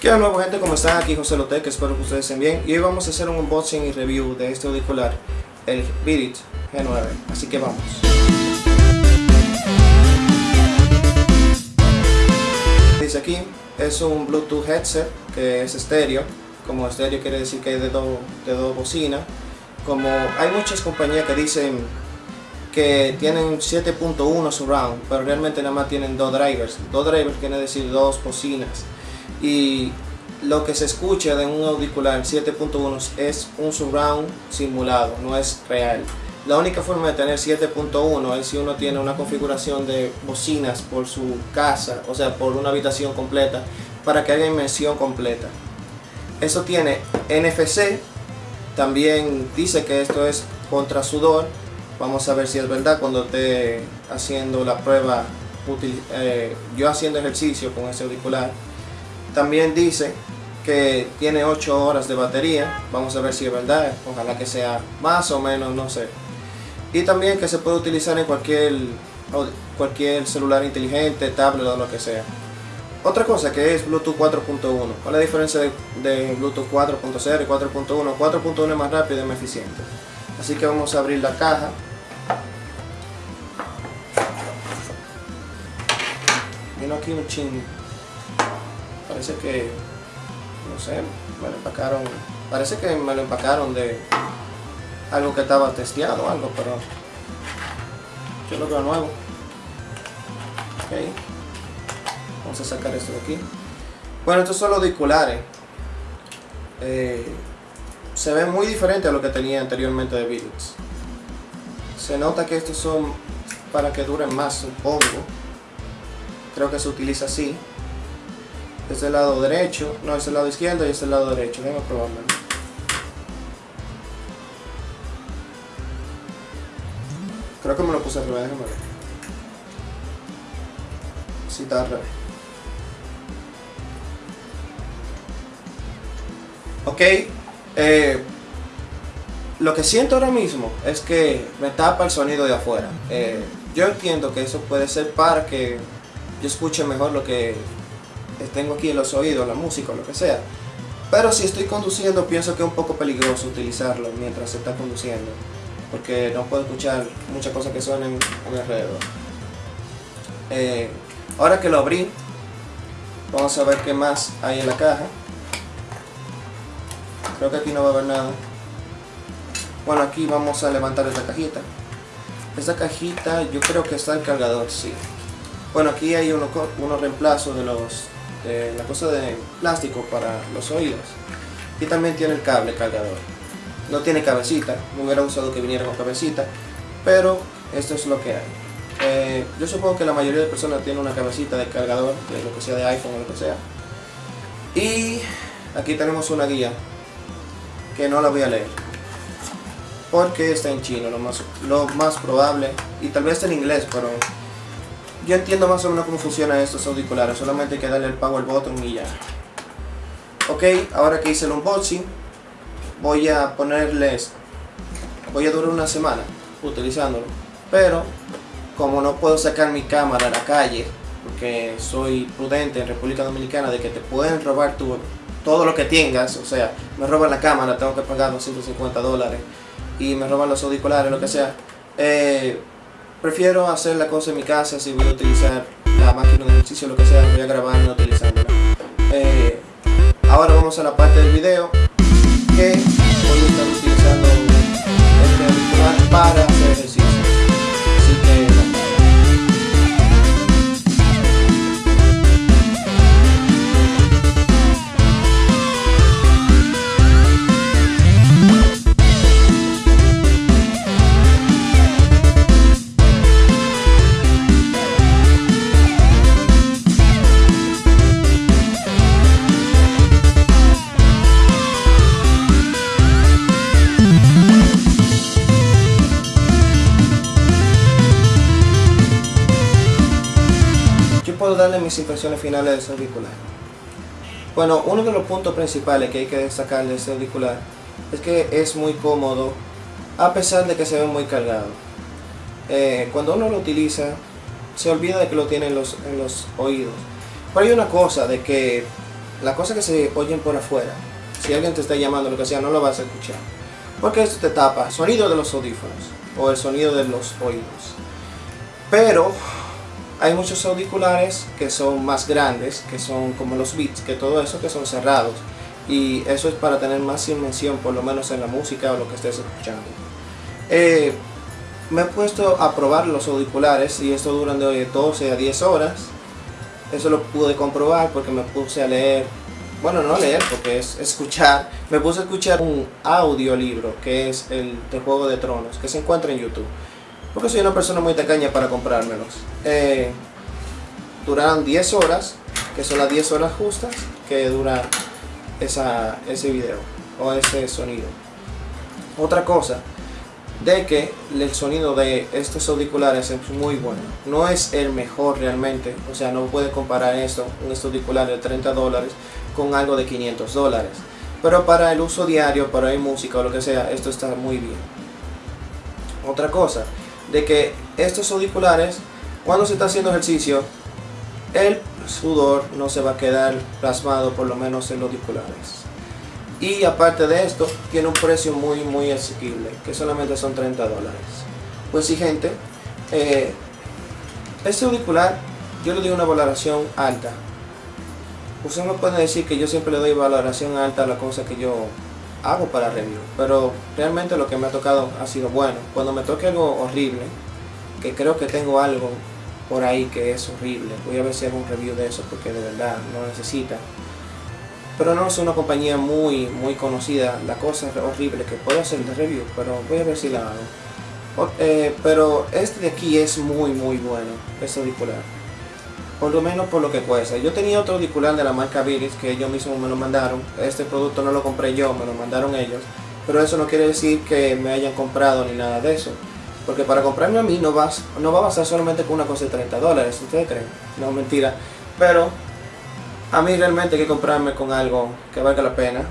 ¿Qué nuevo gente? ¿Cómo están? Aquí José Lotec, espero que ustedes estén bien y hoy vamos a hacer un unboxing y review de este auricular, el Beat G9, así que vamos. Dice aquí, es un Bluetooth headset que es estéreo, como estéreo quiere decir que es de dos de dos bocinas, como hay muchas compañías que dicen que tienen 7.1 surround, pero realmente nada más tienen dos drivers, dos drivers quiere decir dos bocinas y lo que se escucha de un auricular 7.1 es un surround simulado, no es real. La única forma de tener 7.1 es si uno tiene una configuración de bocinas por su casa, o sea, por una habitación completa, para que haya inmersión completa. Eso tiene NFC, también dice que esto es contra sudor. Vamos a ver si es verdad cuando esté haciendo la prueba, eh, yo haciendo ejercicio con ese auricular también dice que tiene 8 horas de batería, vamos a ver si es verdad, ojalá que sea más o menos, no sé. Y también que se puede utilizar en cualquier, cualquier celular inteligente, tablet o lo que sea. Otra cosa que es Bluetooth 4.1. ¿Cuál es la diferencia de, Bluetooth 4.0 y 4.1? 4.1 es más rápido y más eficiente. Así que vamos a abrir la caja. Vino aquí un ching parece que, no sé, me lo empacaron, parece que me lo empacaron de algo que estaba testeado algo, pero yo lo veo nuevo. Ok, vamos a sacar esto de aquí. Bueno, estos son los auriculares. Eh, se ven muy diferente a lo que tenía anteriormente de Beatles. Se nota que estos son para que duren más, supongo. Creo que se utiliza así es el lado derecho, no es el lado izquierdo y es el lado derecho, déjame probarlo. Creo que me lo puse al revés, déjame ver. Sí, está al revés. Ok, eh, lo que siento ahora mismo es que me tapa el sonido de afuera. Eh, yo entiendo que eso puede ser para que yo escuche mejor lo que tengo aquí los oídos, la música o lo que sea. Pero si estoy conduciendo pienso que es un poco peligroso utilizarlo mientras se está conduciendo. Porque no puedo escuchar muchas cosas que suenen a mi alrededor. Eh, ahora que lo abrí, vamos a ver qué más hay en la caja. Creo que aquí no va a haber nada. Bueno, aquí vamos a levantar esta cajita. Esta cajita yo creo que está el cargador, sí. Bueno, aquí hay unos uno reemplazos de los la cosa de plástico para los oídos. Y también tiene el cable cargador. No tiene cabecita, me hubiera usado que viniera con cabecita pero esto es lo que hay. Eh, yo supongo que la mayoría de personas tiene una cabecita de cargador de lo que sea de iPhone o lo que sea. Y aquí tenemos una guía que no la voy a leer porque está en chino lo más, lo más probable y tal vez en inglés pero yo entiendo más o menos cómo funcionan estos auriculares, solamente hay que darle el power button y ya. Ok, ahora que hice el unboxing, voy a ponerles, voy a durar una semana utilizándolo, pero como no puedo sacar mi cámara a la calle, porque soy prudente en República Dominicana de que te pueden robar tu, todo lo que tengas, o sea, me roban la cámara, tengo que pagar 250 dólares, y me roban los auriculares, lo que sea, eh, Prefiero hacer la cosa en mi casa si voy a utilizar la máquina de ejercicio lo que sea, voy a grabar no utilizándola. Eh, ahora vamos a la parte del video que voy a estar utilizando darle mis impresiones finales de ese auricular. Bueno, uno de los puntos principales que hay que destacar de este auricular es que es muy cómodo a pesar de que se ve muy cargado. Eh, cuando uno lo utiliza, se olvida de que lo tiene en los, en los oídos. Pero hay una cosa de que las cosas que se oyen por afuera, si alguien te está llamando, lo que sea, no lo vas a escuchar. Porque esto te tapa sonido de los audífonos o el sonido de los oídos. Pero hay muchos auriculares que son más grandes, que son como los Beats, que todo eso que son cerrados. Y eso es para tener más inmersión, por lo menos en la música o lo que estés escuchando. Eh, me he puesto a probar los auriculares y esto duran de 12 a 10 horas. Eso lo pude comprobar porque me puse a leer, bueno no leer porque es escuchar, me puse a escuchar un audiolibro que es el de Juego de Tronos, que se encuentra en YouTube. Porque soy una persona muy tacaña para comprármelos. Eh, duraron 10 horas, que son las 10 horas justas que dura esa, ese video o ese sonido. Otra cosa, de que el sonido de estos auriculares es muy bueno. No es el mejor realmente, o sea, no puede comparar esto, un auricular de 30 dólares, con algo de 500 dólares. Pero para el uso diario, para ir música o lo que sea, esto está muy bien. Otra cosa, de que estos auriculares, cuando se está haciendo ejercicio, el sudor no se va a quedar plasmado por lo menos en los auriculares. Y aparte de esto, tiene un precio muy muy asequible, que solamente son 30 dólares. Pues sí gente, eh, este auricular yo le doy una valoración alta. Usted me puede decir que yo siempre le doy valoración alta a la cosa que yo hago para review, pero realmente lo que me ha tocado ha sido bueno. Cuando me toque algo horrible, que creo que tengo algo por ahí que es horrible, voy a ver si hago un review de eso porque de verdad no necesita. Pero no es una compañía muy muy conocida, la cosa es horrible que puedo hacer de review, pero voy a ver si la hago. Eh, pero este de aquí es muy muy bueno, este auricular por lo menos por lo que cuesta. Yo tenía otro auricular de la marca Viris que ellos mismos me lo mandaron. Este producto no lo compré yo, me lo mandaron ellos. Pero eso no quiere decir que me hayan comprado ni nada de eso. Porque para comprarme a mí no, vas, no va a bastar solamente con una cosa de 30 dólares. ¿Ustedes creen? No, mentira. Pero a mí realmente hay que comprarme con algo que valga la pena.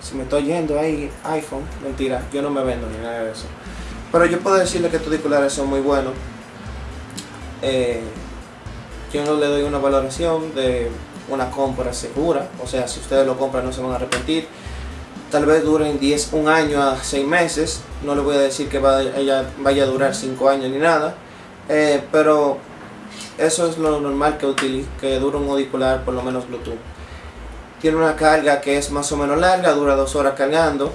Si me estoy yendo ahí iPhone, mentira, yo no me vendo ni nada de eso. Pero yo puedo decirle que estos auriculares son muy buenos. Eh, yo no le doy una valoración de una compra segura, o sea, si ustedes lo compran no se van a arrepentir. Tal vez duren 10, un año a 6 meses, no le voy a decir que vaya, vaya a durar 5 años ni nada, eh, pero eso es lo normal que, utilice, que dura un auricular, por lo menos Bluetooth. Tiene una carga que es más o menos larga, dura 2 horas cargando,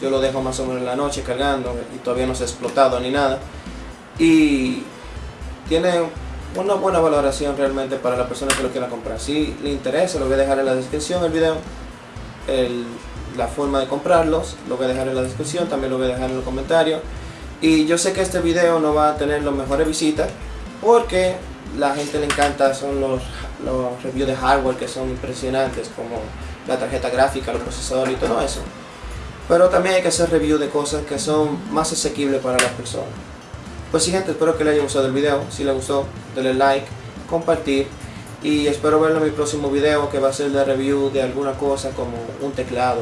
yo lo dejo más o menos en la noche cargando y todavía no se ha explotado ni nada. Y tiene una buena valoración realmente para la persona que lo quiera comprar. Si le interesa, lo voy a dejar en la descripción el video, la forma de comprarlos, lo voy a dejar en la descripción, también lo voy a dejar en los comentarios. Y yo sé que este video no va a tener las mejores visitas, porque la gente le encanta, son los, los reviews de hardware que son impresionantes, como la tarjeta gráfica, los procesadores y todo eso. Pero también hay que hacer reviews de cosas que son más asequibles para las personas. Pues sí gente, espero que les haya gustado el video. Si les gustó, denle like, compartir. Y espero verlo en mi próximo video que va a ser de review de alguna cosa como un teclado.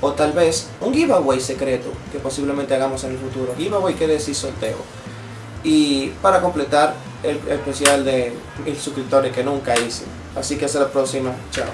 O tal vez un giveaway secreto que posiblemente hagamos en el futuro. Giveaway quiere decir sorteo. Y para completar el especial de mil suscriptores que nunca hice. Así que hasta la próxima. Chao.